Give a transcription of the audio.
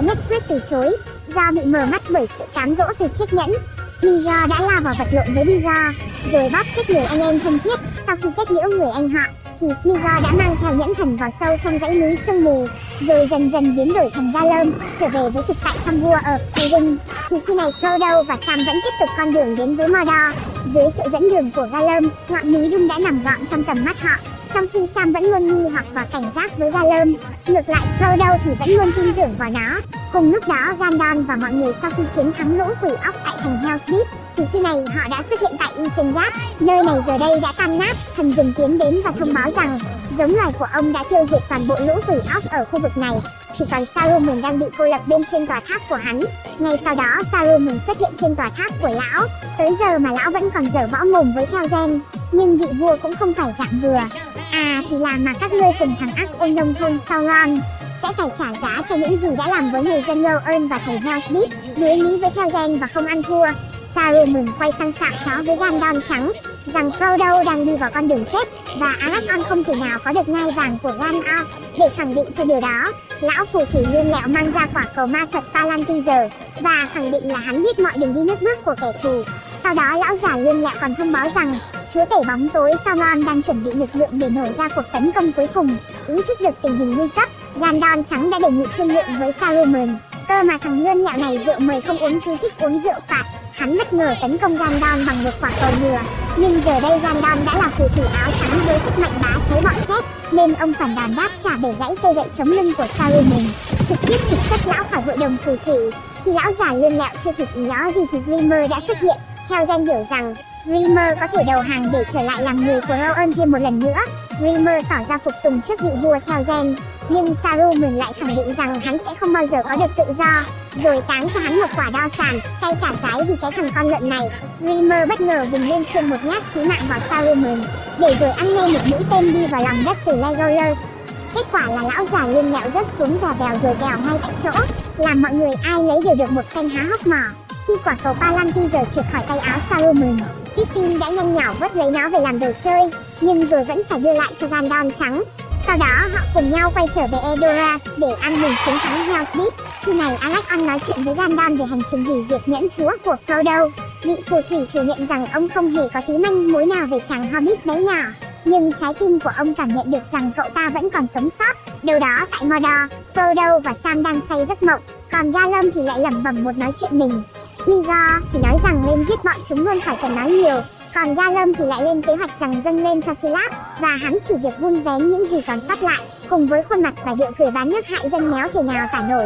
lại nhất quyết từ chối. Do bị mờ mắt bởi sự cám dỗ từ chiếc nhẫn, Smigol đã lao vào vật lộn với Digor, rồi bóp chết người anh em thân thiết. Sau khi kết liễu người anh họ, thì Smiga đã mang theo nhẫn thần vào sâu trong dãy núi sương mù, rồi dần dần biến đổi thành Galom, trở về với thực tại trong vua ở Tywin. Thì khi này Frodo và Sam vẫn tiếp tục con đường đến với Mordor. Dưới sự dẫn đường của Galom, ngọn núi Doom đã nằm gọn trong tầm mắt họ, trong khi Sam vẫn luôn nghi hoặc và cảnh giác với Gollum, Ngược lại Frodo thì vẫn luôn tin tưởng vào nó. Cùng lúc đó Gandalf và mọi người sau khi chiến thắng lũ quỷ óc tại thành Helm's Deep thì khi này họ đã xuất hiện tại Isengard. Nơi này giờ đây đã tan nát, thần rừng tiến đến và thông báo rằng giống loài của ông đã tiêu diệt toàn bộ lũ quỷ óc ở khu vực này. Chỉ còn Saruman đang bị cô lập bên trên tòa tháp của hắn. Ngay sau đó Saruman xuất hiện trên tòa tháp của lão. Tới giờ mà lão vẫn còn dở võ mồm với theo gen. Nhưng vị vua cũng không phải dạng vừa. À thì là mà các ngươi cùng thằng ác ôn nông thôn Sauron sẽ phải trả giá cho những gì đã làm với người dân Rohan và thành Helm's Deep, đối lý với theo gen và không ăn thua. Saruman quay sang sạm chó với Gandalf trắng, rằng Frodo đang đi vào con đường chết, và Aragorn không thể nào có được ngai vàng của Gandalf. Để khẳng định cho điều đó, lão phù thủy lươn lẹo mang ra quả cầu ma thuật Salantizer, và khẳng định là hắn biết mọi đường đi nước bước của kẻ thù. Sau đó lão già lươn lẹo còn thông báo rằng chúa tể bóng tối Sauron đang chuẩn bị lực lượng để nổ ra cuộc tấn công cuối cùng. Ý thức được tình hình nguy cấp, Gandalf trắng đã đề nghị thương lượng với Saruman. Cơ mà thằng lươn nhạo này rượu mời không uống cứ thích uống rượu phạt. Hắn bất ngờ tấn công Gandalf bằng một quả cầu nhựa. Nhưng giờ đây Gandalf đã là phù thủy áo trắng với sức mạnh bá chế bọn chết, nên ông phản đòn đáp trả bể gãy cây gậy chống lưng của Saruman, trực tiếp trục xuất lão khỏi hội đồng phù thủy. Khi lão già lươn lẹo chưa kịp ý ó gì thì Grimmer đã xuất hiện, theo danh hiểu rằng Rimmer có thể đầu hàng để trở lại làm người của Rowan thêm một lần nữa. Rimmer tỏ ra phục tùng trước vị vua theo gen, nhưng Saruman lại khẳng định rằng hắn sẽ không bao giờ có được tự do, rồi táng cho hắn một quả đao sàn, cay cả cái vì cái thằng con lợn này. Rimmer bất ngờ vùng lên xương một nhát chí mạng vào Saruman, để rồi ăn ngay một mũi tên đi vào lòng đất từ Legolas. Kết quả là lão già liên nhẹo rớt xuống và bèo rồi bèo ngay tại chỗ, làm mọi người ai lấy đều được một phen há hốc mỏ. Khi quả cầu Palantir trượt khỏi tay áo Saruman, Pippin đã nhanh nhỏ vớt lấy nó về làm đồ chơi, nhưng rồi vẫn phải đưa lại cho Gandalf trắng. Sau đó họ cùng nhau quay trở về Edoras để ăn mừng chiến thắng Helm's Deep. Khi này Aragorn nói chuyện với Gandalf về hành trình hủy diệt nhẫn chúa của Frodo. Vị phù thủy thừa nhận rằng ông không hề có tí manh mối nào về chàng Hobbit bé nhỏ. Nhưng trái tim của ông cảm nhận được rằng cậu ta vẫn còn sống sót. Đâu đó tại Mordor, Frodo và Sam đang say giấc mộng, còn Gollum thì lại lẩm bẩm một nói chuyện mình. Migor thì nói rằng nên giết bọn chúng luôn khỏi cần nói nhiều, còn Gollum thì lại lên kế hoạch rằng dâng lên cho Silas và hắn chỉ việc vun vén những gì còn sót lại, cùng với khuôn mặt và điệu cười bán nước hại dân méo thể nào tả nổi.